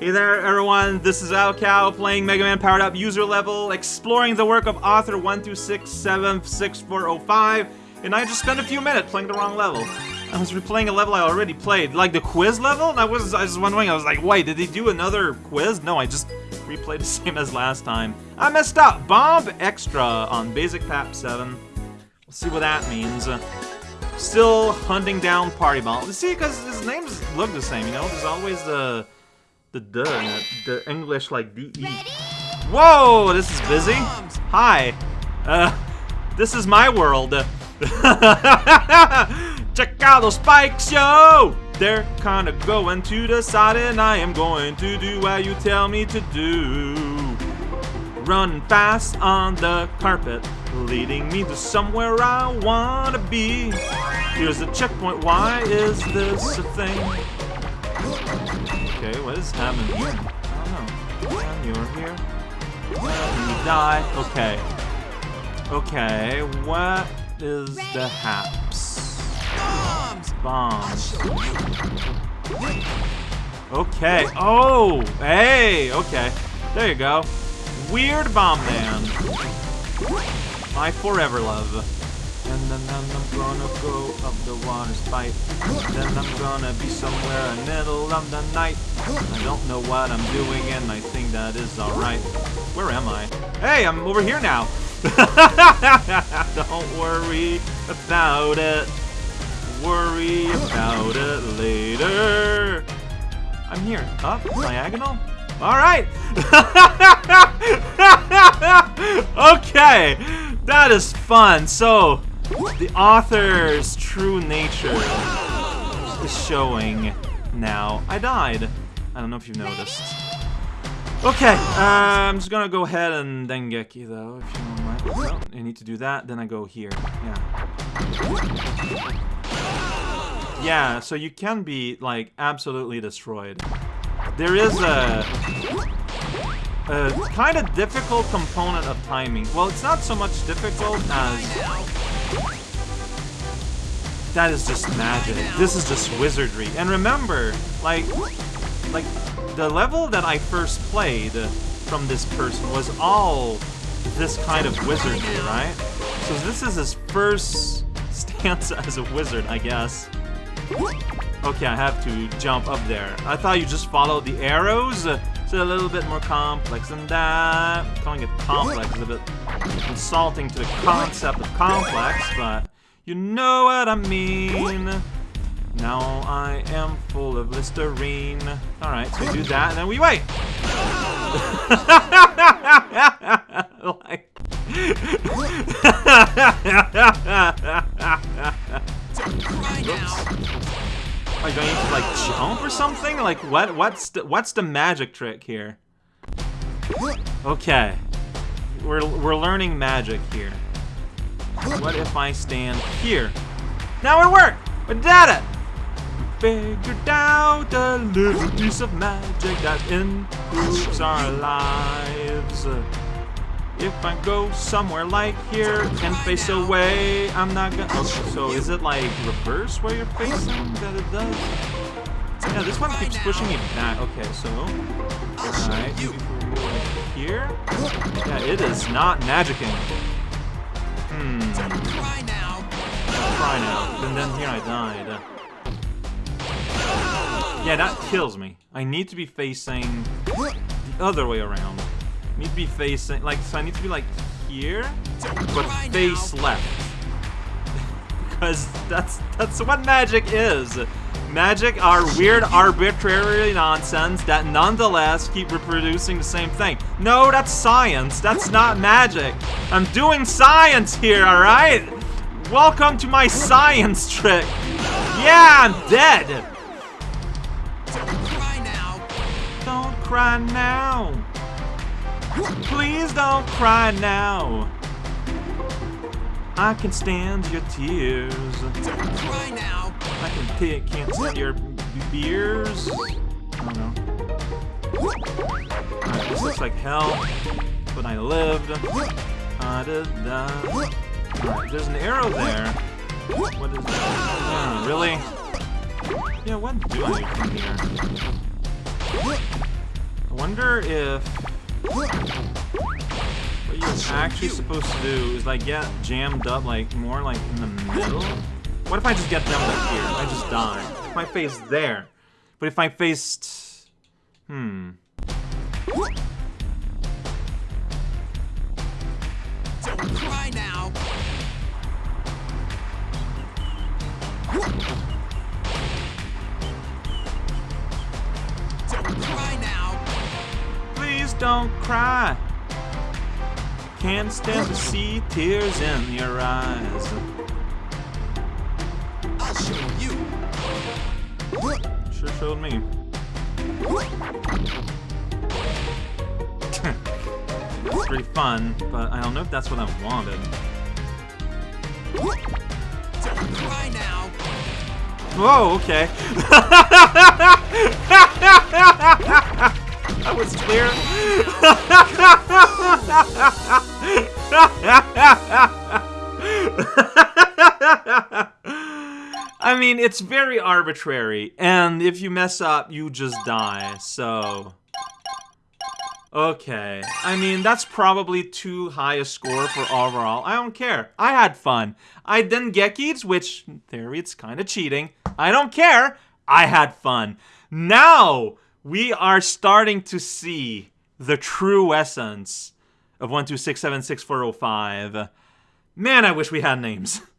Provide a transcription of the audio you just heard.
Hey there, everyone. This is raocow playing Mega Man Powered Up user level, exploring the work of author 126766405, and I just spent a few minutes playing the wrong level. I was replaying a level I already played, like the quiz level. and I was, I was wondering. I was like, wait, did they do another quiz? No, I just replayed the same as last time. I messed up. Bomb extra on Basic Pap 7. We'll see what that means. Still hunting down Party Bomb. See, because his names look the same, you know? There's always the the duh. The English like D-E. Whoa, this is busy. Hi. Uh, this is my world. Check out those spikes, yo! They're kinda going to the side and I am going to do what you tell me to do. Running fast on the carpet, leading me to somewhere I wanna be. Here's a checkpoint, why is this a thing? Okay, what is happening? I don't know. You're here. You die. Okay. Okay, what is the haps? Bombs! Bombs. Okay. Oh! Hey! Okay. There you go. Weird Bomb Man. My forever love. And then I'm gonna go up the water pipe. Then I'm gonna be somewhere in the middle of the night. I don't know what I'm doing and I think that is alright. Where am I? Hey, I'm over here now. don't worry about it. Worry about it later. I'm here. Up? Diagonal? Alright! okay! That is fun. So, the author's true nature is showing now. I died. I don't know if you've noticed. Okay, uh, I'm just gonna go ahead and Dengeki though, if you don't mind. I need to do that, then I go here. Yeah. Yeah, so you can be, like, absolutely destroyed. There is a, a kind of difficult component of timing. Well, it's not so much difficult as... That is just magic. This is just wizardry. And remember, like, like the level that I first played from this person was all this kind of wizardry, right? So this is his first stance as a wizard, I guess. Okay, I have to jump up there. I thought you just followed the arrows. It's a little bit more complex than that. Calling it complex is a bit insulting to the concept of complex, but you know what I mean. Now I am full of Listerine. Alright, so we do that, and then we wait! like... Are I need to like jump or something? Like what? What's the, what's the magic trick here? Okay, we're we're learning magic here. What if I stand here? Now it worked. We did it. Figured out a little piece of magic that improves our lives. If I go somewhere like here and face away, I'm not gonna... Okay, so is it like reverse where you're facing that it does? Yeah, this one keeps pushing me back. Okay, so... Alright, here? Yeah, it is not magicking. Hmm. Try now. Try now. And then here I died. Yeah, that kills me. I need to be facing the other way around need to be facing, like, so I need to be, like, here, but face left. because that's, that's what magic is. Magic are weird, arbitrary nonsense that nonetheless keep reproducing the same thing. No, that's science. That's not magic. I'm doing science here, alright? Welcome to my science trick. Yeah, I'm dead. Don't cry now. Don't cry now. Please don't cry now. I can stand your tears. Don't cry now. I can pick, can't stand your beers. I don't know. Alright, this looks like hell, but I lived. Uh, da, da. Alright, there's an arrow there. What is that? Uh, really? Yeah, what do I do from here? I wonder if what you're actually supposed to do is like get jammed up like more like in the middle. What if I just get jammed up here? I just die. If I face there. But if I faced hmm. Don't cry now. Don't cry. Can't stand to see tears in your eyes. I'll show you. Sure showed me. it's pretty fun, but I don't know if that's what I wanted. Don't cry now. Whoa, okay. that was clear. I mean, it's very arbitrary, and if you mess up, you just die, so... Okay. I mean, that's probably too high a score for overall. I don't care. I had fun. I didn't get Geeks, which, in theory, it's kind of cheating. I don't care. I had fun. Now, we are starting to see the true essence of 1267645. Man, I wish we had names.